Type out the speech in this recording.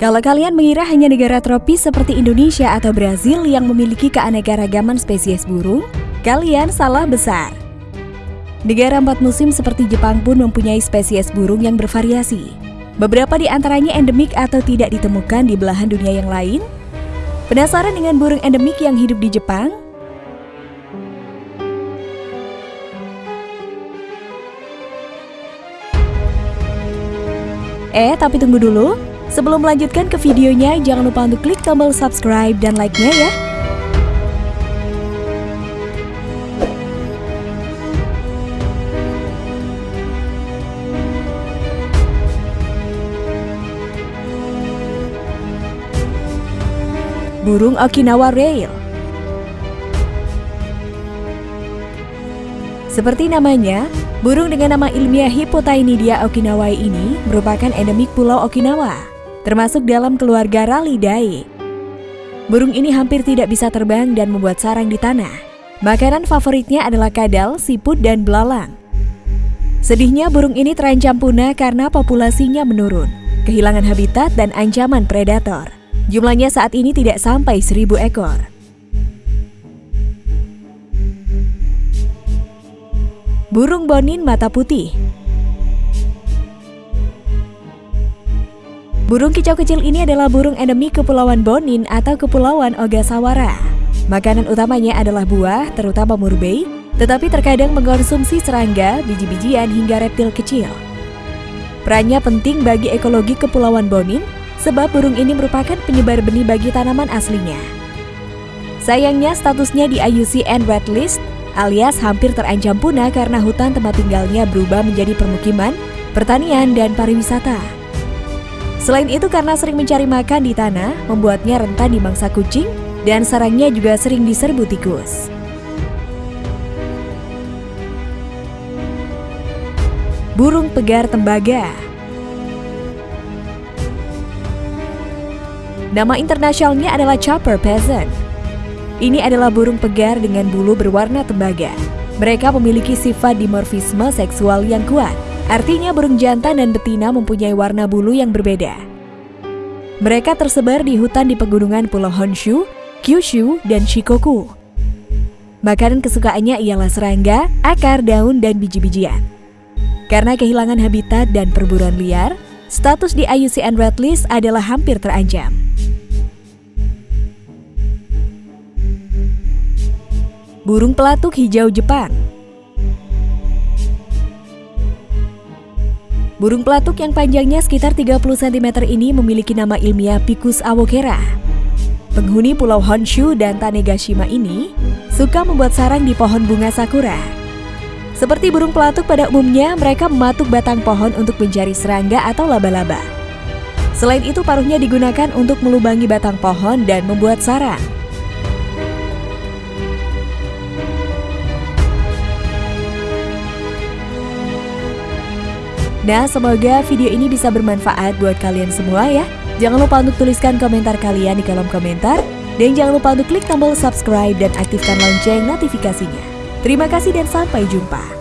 Kalau kalian mengira hanya negara tropis seperti Indonesia atau Brazil yang memiliki keanekaragaman spesies burung, kalian salah besar. Negara empat musim seperti Jepang pun mempunyai spesies burung yang bervariasi. Beberapa di antaranya endemik atau tidak ditemukan di belahan dunia yang lain. Penasaran dengan burung endemik yang hidup di Jepang? Eh, tapi tunggu dulu. Sebelum melanjutkan ke videonya, jangan lupa untuk klik tombol subscribe dan like-nya ya. Burung Okinawa Rail Seperti namanya, burung dengan nama ilmiah Hippotaenidia okinawai ini merupakan endemik Pulau Okinawa termasuk dalam keluarga Ralidae. Burung ini hampir tidak bisa terbang dan membuat sarang di tanah. Makanan favoritnya adalah kadal, siput, dan belalang. Sedihnya burung ini terancam punah karena populasinya menurun, kehilangan habitat dan ancaman predator. Jumlahnya saat ini tidak sampai seribu ekor. Burung bonin mata putih Burung kicau kecil ini adalah burung endemik Kepulauan Bonin atau Kepulauan Ogasawara. Makanan utamanya adalah buah, terutama murbei, tetapi terkadang mengkonsumsi serangga, biji-bijian hingga reptil kecil. Perannya penting bagi ekologi Kepulauan Bonin, sebab burung ini merupakan penyebar benih bagi tanaman aslinya. Sayangnya statusnya di IUCN Red List alias hampir terancam punah karena hutan tempat tinggalnya berubah menjadi permukiman, pertanian, dan pariwisata. Selain itu karena sering mencari makan di tanah, membuatnya rentan dimangsa kucing dan sarangnya juga sering diserbu tikus. Burung pegar tembaga Nama internasionalnya adalah chopper peasant. Ini adalah burung pegar dengan bulu berwarna tembaga. Mereka memiliki sifat dimorfisme seksual yang kuat. Artinya burung jantan dan betina mempunyai warna bulu yang berbeda. Mereka tersebar di hutan di pegunungan Pulau Honshu, Kyushu, dan Shikoku. Makanan kesukaannya ialah serangga, akar, daun, dan biji-bijian. Karena kehilangan habitat dan perburuan liar, status di IUCN Red List adalah hampir terancam. Burung pelatuk hijau Jepang Burung pelatuk yang panjangnya sekitar 30 cm ini memiliki nama ilmiah Picus awokera. Penghuni Pulau Honshu dan Tanegashima ini suka membuat sarang di pohon bunga sakura. Seperti burung pelatuk pada umumnya, mereka mematuk batang pohon untuk mencari serangga atau laba-laba. Selain itu, paruhnya digunakan untuk melubangi batang pohon dan membuat sarang. Nah, semoga video ini bisa bermanfaat buat kalian semua ya. Jangan lupa untuk tuliskan komentar kalian di kolom komentar. Dan jangan lupa untuk klik tombol subscribe dan aktifkan lonceng notifikasinya. Terima kasih dan sampai jumpa.